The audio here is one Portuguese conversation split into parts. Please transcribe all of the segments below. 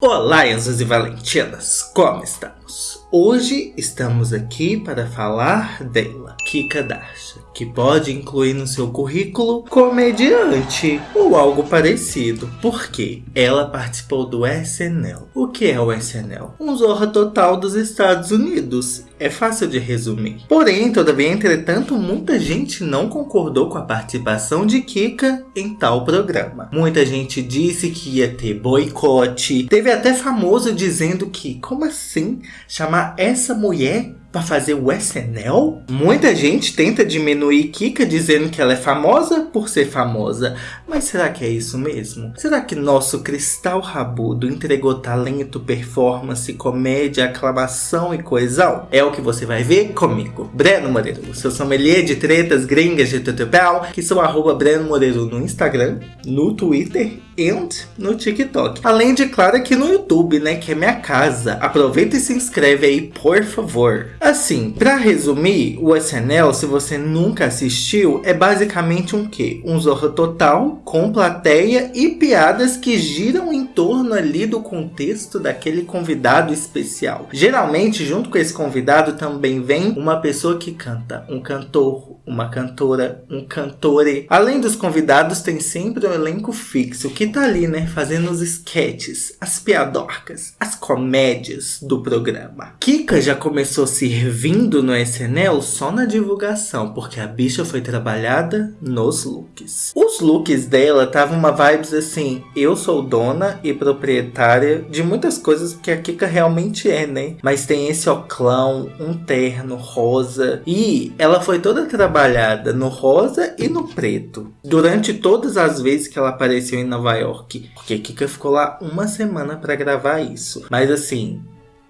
Olá, Enzos e Valentinas, como estamos? Hoje estamos aqui para falar dela, Kika Darsha, que pode incluir no seu currículo comediante ou algo parecido, porque ela participou do SNL. O que é o SNL? Um Zorra Total dos Estados Unidos. É fácil de resumir. Porém, todavia, entretanto, muita gente não concordou com a participação de Kika em tal programa. Muita gente disse que ia ter boicote. Teve até famoso dizendo que, como assim? Chamar essa mulher para fazer o SNL? Muita gente tenta diminuir Kika dizendo que ela é famosa por ser famosa. Mas será que é isso mesmo? Será que nosso cristal rabudo entregou talento, performance, comédia, aclamação e coesão? É o que você vai ver comigo, Breno Moreiro, seu sommelier de tretas gringas de tutupel, que sou arroba Breno Moreiro no Instagram, no Twitter e no TikTok. Além de, claro, aqui no YouTube, né, que é minha casa. Aproveita e se inscreve aí, por favor. Assim, para resumir, o SNL, se você nunca assistiu, é basicamente um quê? Um Zorra Total, com plateia e piadas que giram em torno ali do contexto daquele convidado especial. Geralmente, junto com esse convidado também vem uma pessoa que canta, um cantor, uma cantora, um cantore. Além dos convidados, tem sempre um elenco fixo que tá ali, né, fazendo os sketches, as piadorcas, as comédias do programa. Kika já começou servindo no SNL só na divulgação, porque a bicha foi trabalhada nos looks. Looks dela estavam uma vibes assim, eu sou dona e proprietária de muitas coisas que a Kika realmente é, né? Mas tem esse oclão, um terno rosa e ela foi toda trabalhada no rosa e no preto. Durante todas as vezes que ela apareceu em Nova York. Porque Kika ficou lá uma semana para gravar isso. Mas assim,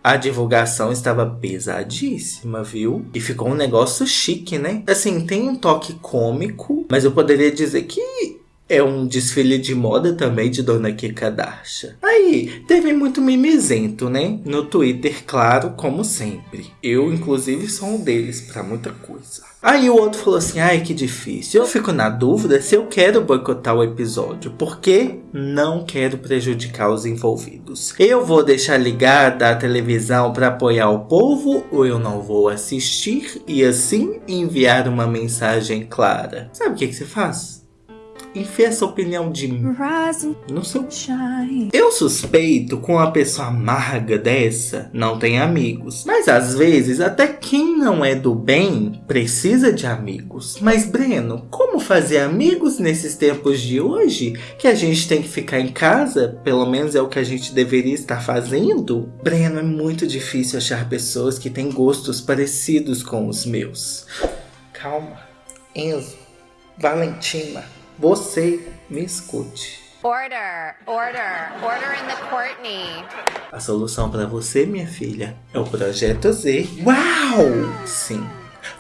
a divulgação estava pesadíssima, viu? E ficou um negócio chique, né? Assim, tem um toque cômico, mas eu poderia dizer que é um desfile de moda também de Dona Kika Darsha. Aí, teve muito mimizento, né? No Twitter, claro, como sempre. Eu, inclusive, sou um deles para muita coisa. Aí o outro falou assim: ai, que difícil. Eu fico na dúvida se eu quero boicotar o episódio, porque não quero prejudicar os envolvidos. Eu vou deixar ligada a televisão para apoiar o povo ou eu não vou assistir e assim enviar uma mensagem clara? Sabe o que, que você faz? Enfia essa opinião de mim no seu. Eu suspeito com uma pessoa amarga dessa não tem amigos. Mas às vezes, até quem não é do bem precisa de amigos. Mas, Breno, como fazer amigos nesses tempos de hoje? Que a gente tem que ficar em casa? Pelo menos é o que a gente deveria estar fazendo? Breno, é muito difícil achar pessoas que têm gostos parecidos com os meus. Calma. Enzo. Valentina. Você me escute. Order, order, order in the Courtney. A solução para você, minha filha, é o Projeto Z. Uau! Sim.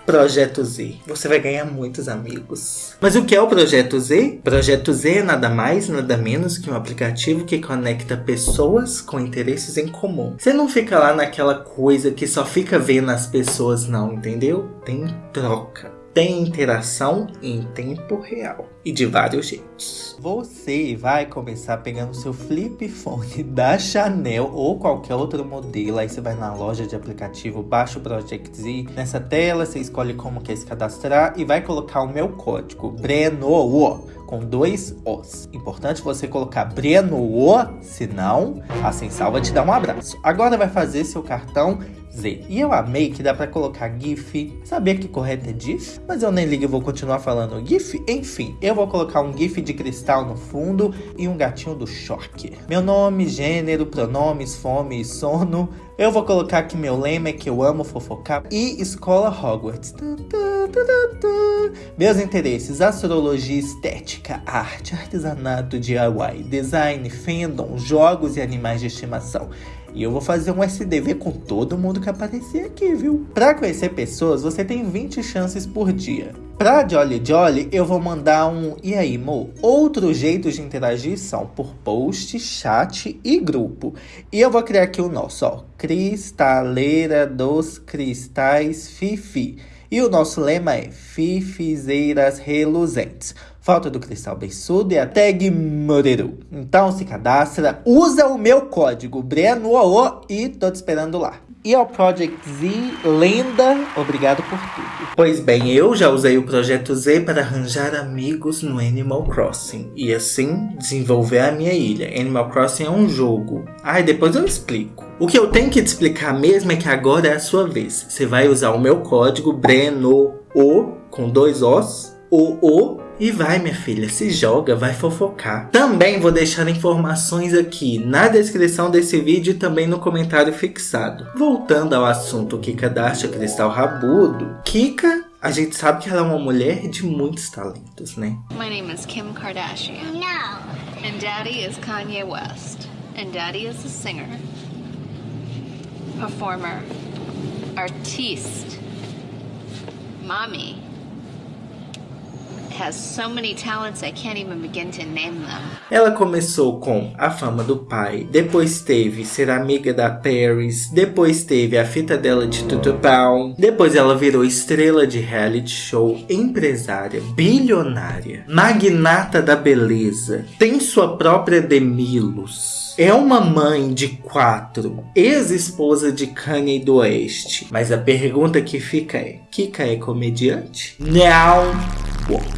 Projeto Z. Você vai ganhar muitos amigos. Mas o que é o Projeto Z? Projeto Z é nada mais, nada menos que um aplicativo que conecta pessoas com interesses em comum. Você não fica lá naquela coisa que só fica vendo as pessoas, não, entendeu? Tem troca tem interação em tempo real e de vários jeitos. Você vai começar pegando seu flip phone da Chanel ou qualquer outro modelo. Aí você vai na loja de aplicativo, baixa o Project Z. Nessa tela você escolhe como quer se cadastrar e vai colocar o meu código BRENO com dois Os. Importante você colocar Breno, senão a Sem Salva te dá um abraço. Agora vai fazer seu cartão Z. E eu amei que dá para colocar GIF. Sabia que correto é GIF? Mas eu nem ligo e vou continuar falando GIF. Enfim, eu vou colocar um GIF de cristal no fundo e um gatinho do choque. Meu nome, gênero, pronomes, fome e sono. Eu vou colocar que meu lema é que eu amo fofocar e escola Hogwarts. Meus interesses: astrologia, estética, arte, artesanato, DIY, design, fandom, jogos e animais de estimação. E eu vou fazer um SDV com todo mundo que aparecer aqui, viu? Para conhecer pessoas, você tem 20 chances por dia. Pra Jolly Jolly, eu vou mandar um E aí, Mo? Outros jeitos de interagir são por post, chat e grupo. E eu vou criar aqui o nosso, ó. Cristaleira dos Cristais Fifi. E o nosso lema é Fifizeiras Reluzentes. Foto do cristal beiçudo e a tag Moreru. Então se cadastra, usa o meu código BRENOO e tô te esperando lá. E ao Project Z, lenda, obrigado por tudo. Pois bem, eu já usei o Projeto Z para arranjar amigos no Animal Crossing. E assim, desenvolver a minha ilha. Animal Crossing é um jogo. Ai, depois eu explico. O que eu tenho que te explicar mesmo é que agora é a sua vez. Você vai usar o meu código BRENOO, com dois Os, O e vai, minha filha, se joga, vai fofocar. Também vou deixar informações aqui na descrição desse vídeo e também no comentário fixado. Voltando ao assunto Kika Dasha Cristal Rabudo, Kika a gente sabe que ela é uma mulher de muitos talentos, né? My name is Kim Kardashian. No. And daddy is Kanye West. And daddy is a singer, performer, artiste. Mommy Ela começou com a fama do pai, depois teve ser amiga da Paris, depois teve a fita dela de Tutupão, depois ela virou estrela de reality show, empresária, bilionária, magnata da beleza, tem sua própria Demilos. É uma mãe de quatro, ex-esposa de Kanye do Oeste. Mas a pergunta que fica é, Kika é comediante? Não!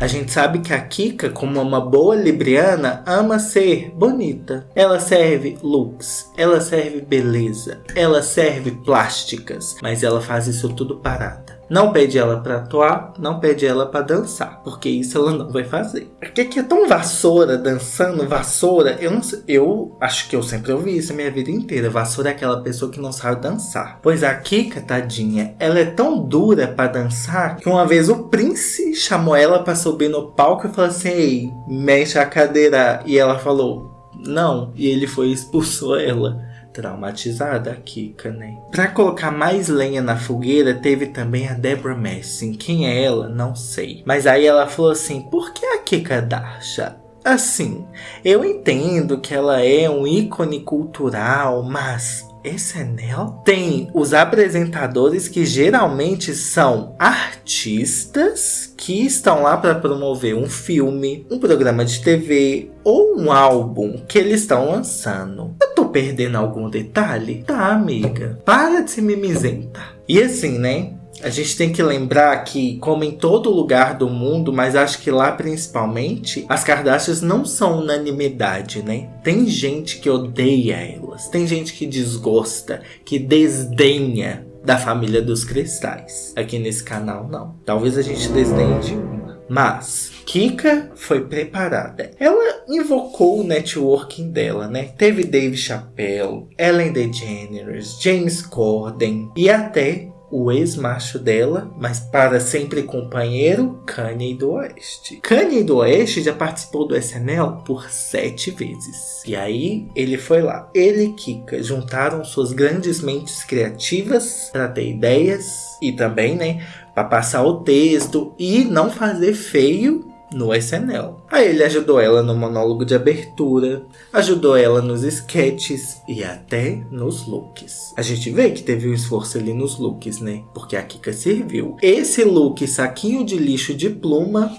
A gente sabe que a Kika, como uma boa libriana, ama ser bonita. Ela serve looks, ela serve beleza, ela serve plásticas, mas ela faz isso tudo parada. Não pede ela para atuar, não pede ela para dançar, porque isso ela não vai fazer. O que, que é tão vassoura dançando vassoura? Eu não sei, eu acho que eu sempre ouvi isso a minha vida inteira. Vassoura é aquela pessoa que não sabe dançar. Pois a Kika, tadinha, ela é tão dura para dançar que uma vez o Prince chamou ela para subir no palco e falou assim: "Ei, mexe a cadeira". E ela falou: "Não". E ele foi e expulsou ela traumatizada a Kika, né? Pra colocar mais lenha na fogueira, teve também a Deborah Messing. Quem é ela? Não sei. Mas aí ela falou assim, por que a Kika Dasha? Assim, eu entendo que ela é um ícone cultural, mas esse anel tem os apresentadores que geralmente são artistas que estão lá para promover um filme, um programa de TV ou um álbum que eles estão lançando. Eu perdendo algum detalhe? Tá, amiga. Para de ser mimizenta. E assim, né? A gente tem que lembrar que, como em todo lugar do mundo, mas acho que lá principalmente, as Kardashians não são unanimidade, né? Tem gente que odeia elas, tem gente que desgosta, que desdenha da família dos cristais. Aqui nesse canal, não. Talvez a gente desdenhe de uma. Mas Kika foi preparada. Ela invocou o networking dela, né? Teve Dave Chappelle, Ellen DeGeneres, James Corden e até o ex-macho dela, mas para sempre companheiro, Kanye do Oeste. Kanye do Oeste já participou do SNL por sete vezes. E aí ele foi lá. Ele e Kika juntaram suas grandes mentes criativas para ter ideias e também, né, para passar o texto e não fazer feio no SNL. Aí ele ajudou ela no monólogo de abertura, ajudou ela nos sketches e até nos looks. A gente vê que teve um esforço ali nos looks, né? Porque a Kika serviu. Esse look saquinho de lixo de pluma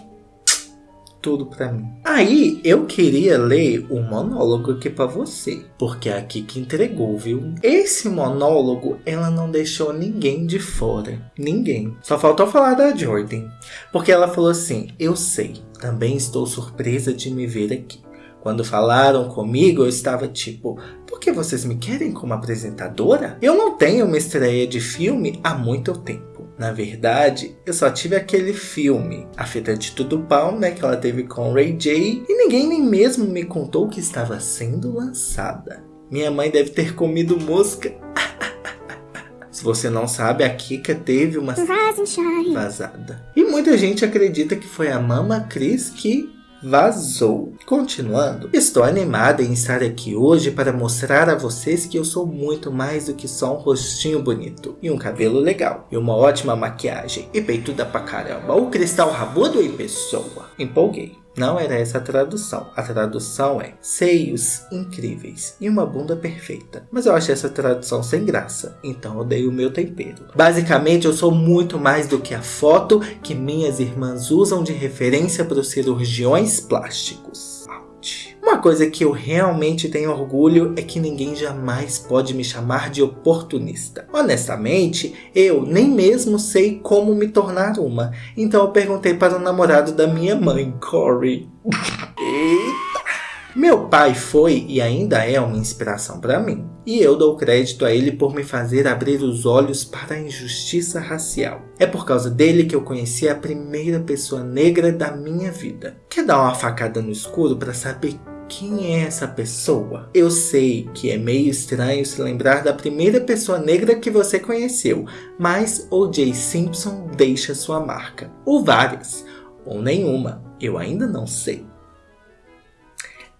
tudo para mim. Aí eu queria ler um monólogo aqui para você, porque é aqui que entregou, viu? Esse monólogo ela não deixou ninguém de fora, ninguém. Só faltou falar da Jordan, porque ela falou assim: "Eu sei, também estou surpresa de me ver aqui. Quando falaram comigo, eu estava tipo, por que vocês me querem como apresentadora? Eu não tenho uma estreia de filme há muito tempo. Na verdade, eu só tive aquele filme, A Fita de Tudo Pau, né, que ela teve com Ray J, e ninguém nem mesmo me contou que estava sendo lançada. Minha mãe deve ter comido mosca. Se você não sabe, a Kika teve uma vazada. E muita gente acredita que foi a Mama Cris que vazou. Continuando, estou animada em estar aqui hoje para mostrar a vocês que eu sou muito mais do que só um rostinho bonito e um cabelo legal e uma ótima maquiagem e peituda pra caramba. O cristal rabudo em pessoa. Empolguei. Não era essa a tradução. A tradução é seios incríveis e uma bunda perfeita. Mas eu achei essa tradução sem graça, então eu dei o meu tempero. Basicamente, eu sou muito mais do que a foto que minhas irmãs usam de referência para os cirurgiões plásticos. Uma coisa que eu realmente tenho orgulho é que ninguém jamais pode me chamar de oportunista. Honestamente, eu nem mesmo sei como me tornar uma. Então eu perguntei para o namorado da minha mãe, Corey. Eita! Meu pai foi e ainda é uma inspiração para mim. E eu dou crédito a ele por me fazer abrir os olhos para a injustiça racial. É por causa dele que eu conheci a primeira pessoa negra da minha vida. Quer dar uma facada no escuro para saber quem é essa pessoa? Eu sei que é meio estranho se lembrar da primeira pessoa negra que você conheceu, mas O.J. Simpson deixa sua marca. Ou várias, ou nenhuma, eu ainda não sei.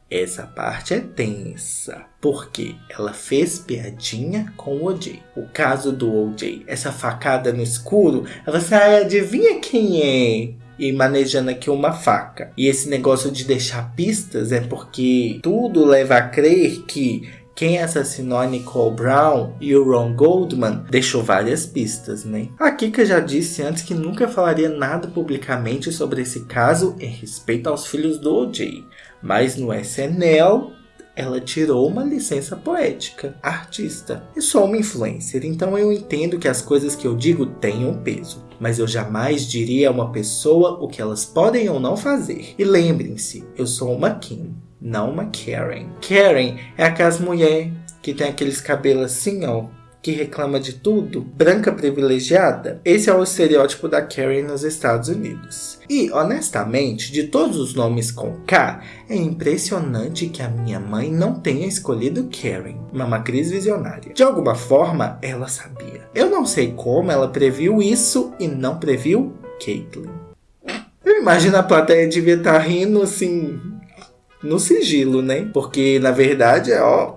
Essa parte é tensa, porque ela fez piadinha com o OJ. O caso do OJ, essa facada no escuro, você adivinha quem é? E manejando aqui uma faca. E esse negócio de deixar pistas é porque tudo leva a crer que quem assassinou a Nicole Brown e o Ron Goldman deixou várias pistas, né? A Kika já disse antes que nunca falaria nada publicamente sobre esse caso em respeito aos filhos do O.J., mas no SNL ela tirou uma licença poética, artista. Eu sou uma influencer, então eu entendo que as coisas que eu digo um peso. Mas eu jamais diria a uma pessoa o que elas podem ou não fazer. E lembrem-se, eu sou uma Kim, não uma Karen. Karen é aquelas mulher que tem aqueles cabelos assim, ó, que reclama de tudo, branca privilegiada, esse é o estereótipo da Karen nos Estados Unidos. E, honestamente, de todos os nomes com K, é impressionante que a minha mãe não tenha escolhido Karen, uma matriz visionária. De alguma forma, ela sabia. Eu não sei como ela previu isso e não previu Caitlyn. Eu imagino a plateia devia estar rindo assim, no sigilo, né? Porque na verdade é ó,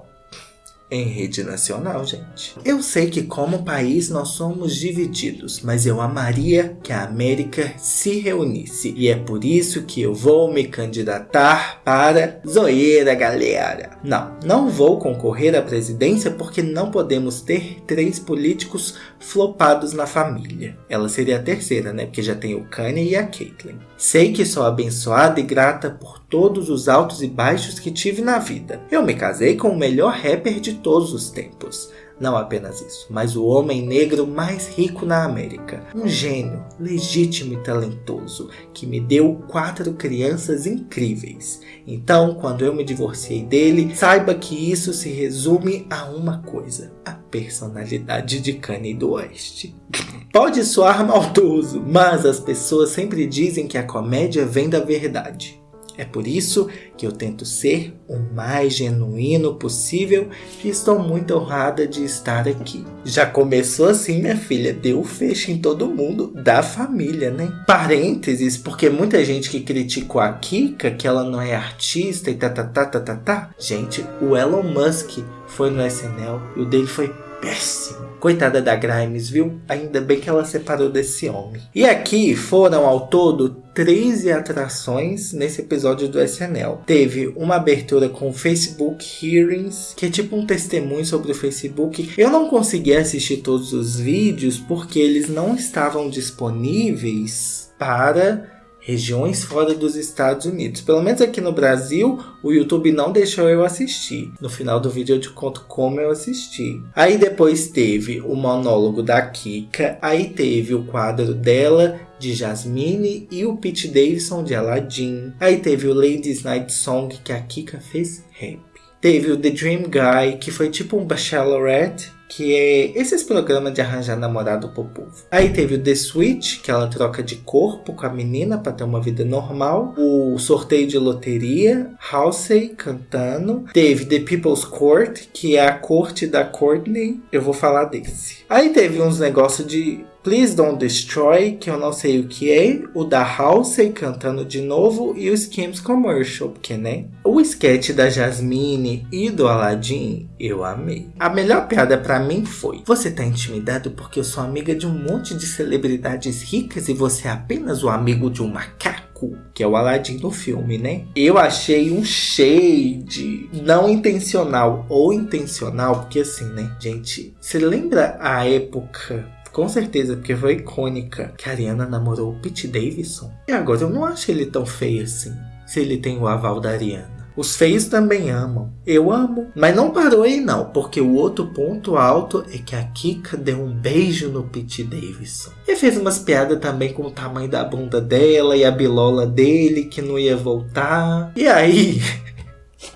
em rede nacional, gente. Eu sei que como país nós somos divididos, mas eu amaria que a América se reunisse. E é por isso que eu vou me candidatar para Zoeira, galera. Não, não vou concorrer à presidência porque não podemos ter três políticos flopados na família. Ela seria a terceira, né? Porque já tem o Kanye e a Caitlyn. Sei que sou abençoada e grata por todos os altos e baixos que tive na vida. Eu me casei com o melhor rapper de todos os tempos. Não apenas isso, mas o homem negro mais rico na América. Um gênio, legítimo e talentoso, que me deu quatro crianças incríveis. Então, quando eu me divorciei dele, saiba que isso se resume a uma coisa: a personalidade de Kanye do Oeste. Pode soar maldoso, mas as pessoas sempre dizem que a comédia vem da verdade. É por isso que eu tento ser o mais genuíno possível e estou muito honrada de estar aqui. Já começou assim, minha filha, deu fecho em todo mundo da família, né? Parênteses, porque muita gente que criticou a Kika, que ela não é artista e tá, tá, tá, tá, tá, tá. Gente, o Elon Musk foi no SNL e o dele foi péssimo. Coitada da Grimes, viu? Ainda bem que ela separou desse homem. E aqui foram ao todo 13 atrações nesse episódio do SNL. Teve uma abertura com Facebook Hearings, que é tipo um testemunho sobre o Facebook. Eu não consegui assistir todos os vídeos porque eles não estavam disponíveis para regiões fora dos Estados Unidos. Pelo menos aqui no Brasil, o YouTube não deixou eu assistir. No final do vídeo eu te conto como eu assisti. Aí depois teve o monólogo da Kika, aí teve o quadro dela de Jasmine e o Pete Davidson de Aladdin. Aí teve o Ladies Night Song que a Kika fez rap. Teve o The Dream Guy, que foi tipo um bachelorette, que é esses programas de arranjar namorado pro povo. Aí teve o The Switch, que ela troca de corpo com a menina para ter uma vida normal. O sorteio de loteria, Halsey cantando. Teve The People's Court, que é a corte da Courtney. Eu vou falar desse. Aí teve uns negócios de Please Don't Destroy, que eu não sei o que é, o da Halsey cantando de novo e o Skims Commercial, porque né? O sketch da Jasmine e do Aladdin eu amei. A melhor piada para mim foi: Você tá intimidado porque eu sou amiga de um monte de celebridades ricas e você é apenas o amigo de um macaco? Que é o Aladdin no filme, né? Eu achei um shade não intencional ou intencional, porque assim, né, gente, você lembra a época com certeza, porque foi icônica que a Ariana namorou o Pete Davidson. E agora eu não acho ele tão feio assim, se ele tem o aval da Ariana. Os feios também amam. Eu amo. Mas não parou aí não, porque o outro ponto alto é que a Kika deu um beijo no Pete Davidson. E fez umas piadas também com o tamanho da bunda dela e a bilola dele que não ia voltar. E aí...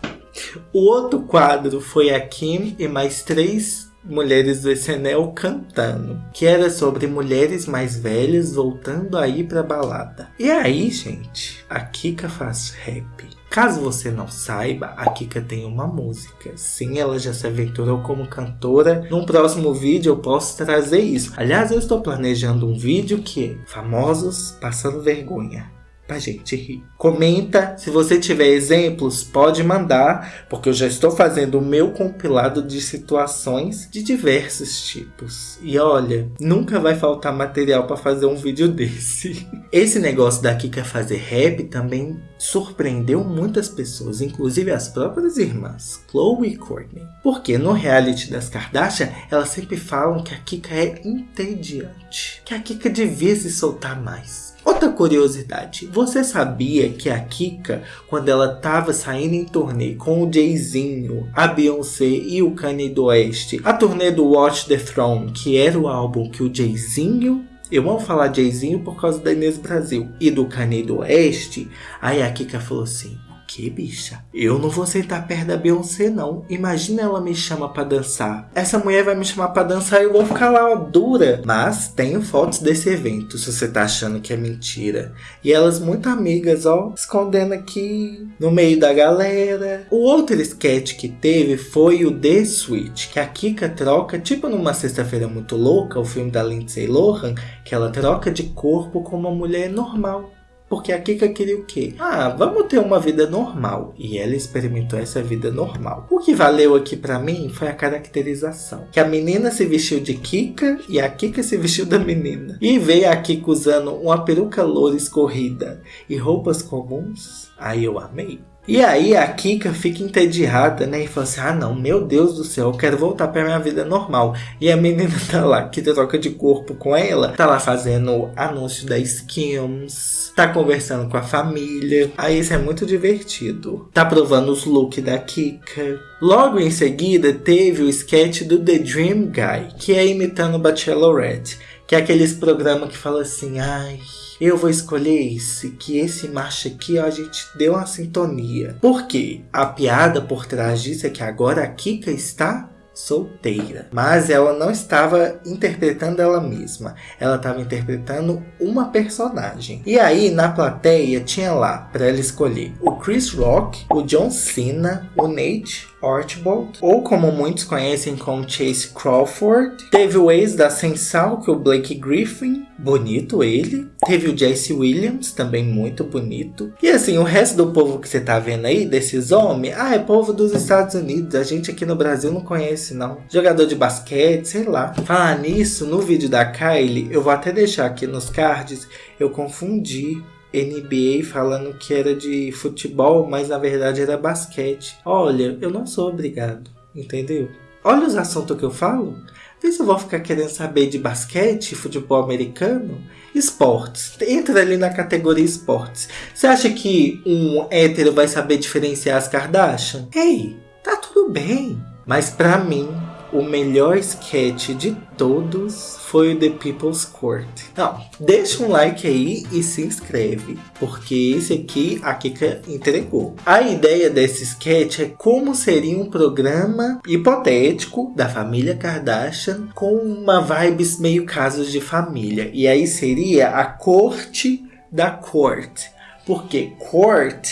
o outro quadro foi a Kim e mais três mulheres do SNL cantando, que era sobre mulheres mais velhas voltando a ir pra balada. E aí, gente, a Kika faz rap. Caso você não saiba, a Kika tem uma música. Sim, ela já se aventurou como cantora. Num próximo vídeo eu posso trazer isso. Aliás, eu estou planejando um vídeo que é Famosos Passando Vergonha pra gente rir. Comenta, se você tiver exemplos, pode mandar, porque eu já estou fazendo o meu compilado de situações de diversos tipos. E olha, nunca vai faltar material para fazer um vídeo desse. Esse negócio da Kika fazer rap também surpreendeu muitas pessoas, inclusive as próprias irmãs, Chloe e Courtney. Porque no reality das Kardashian, elas sempre falam que a Kika é entediante, que a Kika devia se soltar mais. Outra curiosidade, você sabia que a Kika, quando ela estava saindo em turnê com o Jayzinho, a Beyoncé e o Kanye do Oeste, a turnê do Watch the Throne, que era o álbum que o Jayzinho eu vou falar Jayzinho por causa da Inês Brasil e do Kanye do Oeste. Aí a Kika falou assim: que, bicha? Eu não vou sentar perto da Beyoncé, não. Imagina ela me chama para dançar. Essa mulher vai me chamar para dançar e eu vou ficar lá, dura. Mas tenho fotos desse evento, se você tá achando que é mentira. E elas muito amigas, ó, escondendo aqui no meio da galera. O outro sketch que teve foi o The Switch, que a Kika troca, tipo numa sexta-feira muito louca, o filme da Lindsay Lohan, que ela troca de corpo com uma mulher normal. Porque a Kika queria o quê? Ah, vamos ter uma vida normal. E ela experimentou essa vida normal. O que valeu aqui para mim foi a caracterização. Que a menina se vestiu de Kika e a Kika se vestiu da menina. E veio a Kika usando uma peruca loura escorrida e roupas comuns. Aí eu amei. E aí a Kika fica entediada, né? E fala assim: ah, não, meu Deus do céu, eu quero voltar pra minha vida normal. E a menina tá lá, que troca de corpo com ela, tá lá fazendo anúncio da Skims, tá conversando com a família. Aí isso é muito divertido. Tá provando os looks da Kika. Logo em seguida, teve o sketch do The Dream Guy, que é imitando Bachelorette, que é aqueles programas que fala assim: ai eu vou escolher esse, que esse macho aqui ó, a gente deu uma sintonia. Porque a piada por trás disso é que agora a Kika está solteira. Mas ela não estava interpretando ela mesma. Ela estava interpretando uma personagem. E aí, na plateia, tinha lá para ela escolher o Chris Rock, o John Cena, o Nate Archibald, ou como muitos conhecem como Chase Crawford. Teve o ex da Sensal, que é o Blake Griffin, bonito ele. Teve o Jesse Williams, também muito bonito. E assim, o resto do povo que você tá vendo aí, desses homens, ah, é povo dos Estados Unidos. A gente aqui no Brasil não conhece, não. Jogador de basquete, sei lá. Falar nisso, no vídeo da Kylie, eu vou até deixar aqui nos cards, eu confundi NBA falando que era de futebol, mas na verdade era basquete. Olha, eu não sou obrigado, entendeu? Olha os assuntos que eu falo. Vê se eu vou ficar querendo saber de basquete, futebol americano, esportes. Entra ali na categoria esportes. Você acha que um hétero vai saber diferenciar as Kardashian? Ei, tá tudo bem. Mas pra mim, o melhor sketch de todos foi o The People's Court. Não, deixa um like aí e se inscreve, porque esse aqui a Kika entregou. A ideia desse sketch é como seria um programa hipotético da família Kardashian com uma vibes meio casos de família. E aí seria a corte da corte. Porque court,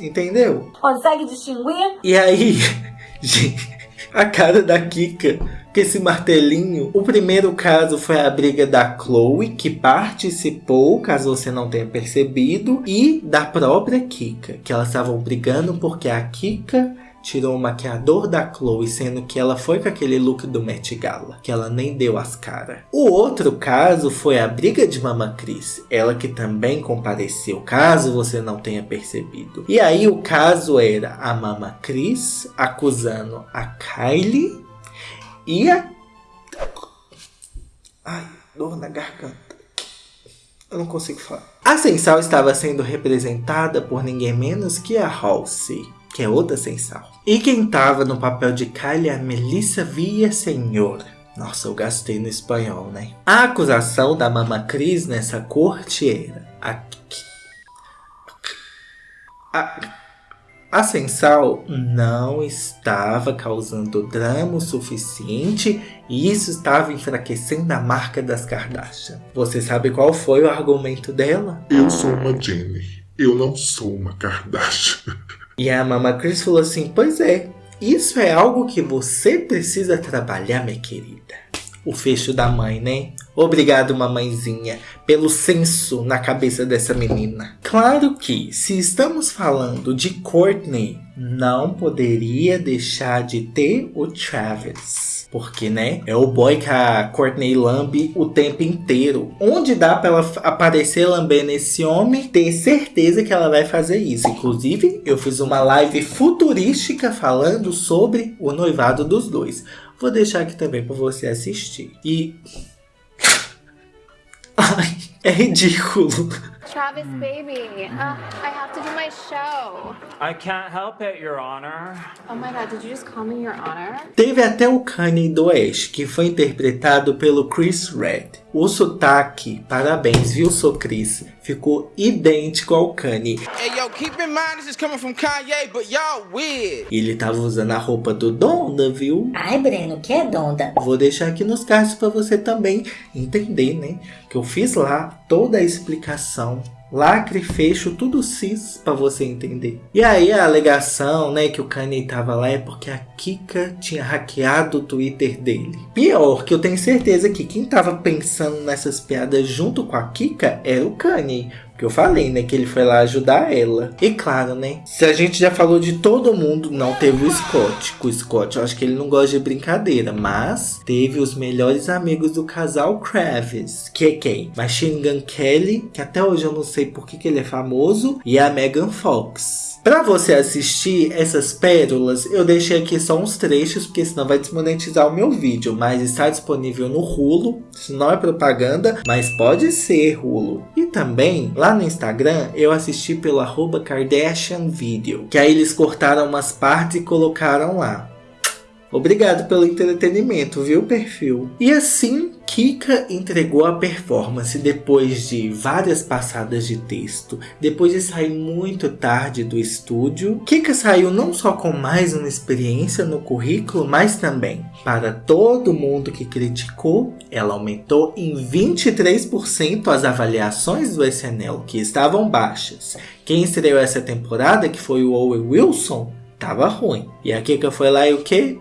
entendeu? Consegue distinguir? E aí, gente a cara da Kika com esse martelinho. O primeiro caso foi a briga da Chloe, que participou, caso você não tenha percebido, e da própria Kika, que elas estavam brigando porque a Kika tirou o maquiador da Chloe, sendo que ela foi com aquele look do Met Gala, que ela nem deu as caras. O outro caso foi a briga de Mama Cris, ela que também compareceu, caso você não tenha percebido. E aí o caso era a Mama Cris acusando a Kylie e a... Ai, dor na garganta. Eu não consigo falar. A Sensal estava sendo representada por ninguém menos que a Halsey, que é outra Sensal. E quem estava no papel de Kylie é a Melissa Villaseñor. Nossa, eu gastei no espanhol, né? A acusação da Mama Cris nessa corte era... A, a, a Sensal não estava causando drama o suficiente e isso estava enfraquecendo a marca das Kardashian. Você sabe qual foi o argumento dela? Eu sou uma Jenner. Eu não sou uma Kardashian. E a Mama Chris falou assim, pois é, isso é algo que você precisa trabalhar, minha querida o fecho da mãe, né? Obrigado, mamãezinha, pelo senso na cabeça dessa menina. Claro que, se estamos falando de Courtney, não poderia deixar de ter o Travis. Porque, né, é o boy que a Courtney lambe o tempo inteiro. Onde dá pra ela aparecer lambendo esse homem, ter certeza que ela vai fazer isso. Inclusive, eu fiz uma live futurística falando sobre o noivado dos dois. Vou deixar aqui também para você assistir. E... Ai, é ridículo. Travis, baby, uh, I have to do my show. I can't help it, Your Honor. Oh my god, did you just call me your honor? Teve até o Kanye do Oeste, que foi interpretado pelo Chris Red. O sotaque, parabéns, viu, sou Chris? Ficou idêntico ao Kanye. Hey yo, keep in mind this is coming from Kanye, but y'all weird. E ele tava usando a roupa do Donda, viu? Ai, Breno, o que é Donda? Vou deixar aqui nos cards para você também entender, né? Que eu fiz lá toda a explicação lacre, fecho, tudo cis para você entender. E aí a alegação, né, que o Kanye tava lá é porque a Kika tinha hackeado o Twitter dele. Pior, que eu tenho certeza que quem tava pensando nessas piadas junto com a Kika era o Kanye. Que eu falei, né? Que ele foi lá ajudar ela. E claro, né? Se a gente já falou de todo mundo, não teve o Scott. Com o Scott, eu acho que ele não gosta de brincadeira. Mas teve os melhores amigos do casal Kravis. Que é quem? Machine Gun Kelly, que até hoje eu não sei por que, que ele é famoso. E a Megan Fox. Para você assistir essas pérolas, eu deixei aqui só uns trechos, porque senão vai desmonetizar o meu vídeo. Mas está disponível no Hulu, isso não é propaganda, mas pode ser Hulu. E também, lá no Instagram, eu assisti pelo arroba Kardashian Video, que aí eles cortaram umas partes e colocaram lá. Obrigado pelo entretenimento, viu, perfil? E assim, Kika entregou a performance depois de várias passadas de texto, depois de sair muito tarde do estúdio. Kika saiu não só com mais uma experiência no currículo, mas também, para todo mundo que criticou, ela aumentou em 23% as avaliações do SNL, que estavam baixas. Quem estreou essa temporada, que foi o Owen Wilson, tava ruim. E a Kika foi lá e o que?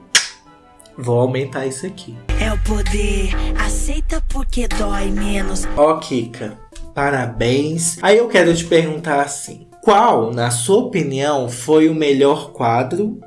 Vou aumentar isso aqui. É o poder, aceita porque dói menos. Ó, Kika, parabéns. Aí eu quero te perguntar assim: qual, na sua opinião, foi o melhor quadro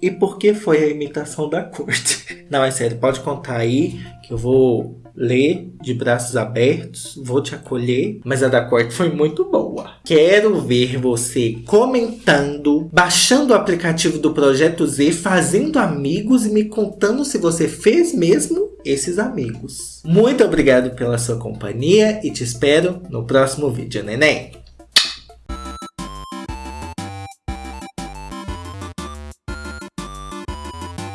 e por que foi a imitação da corte? Não, é sério, pode contar aí que eu vou ler de braços abertos, vou te acolher, mas a da corte foi muito boa. Quero ver você comentando, baixando o aplicativo do Projeto Z, fazendo amigos e me contando se você fez mesmo esses amigos. Muito obrigado pela sua companhia e te espero no próximo vídeo, neném.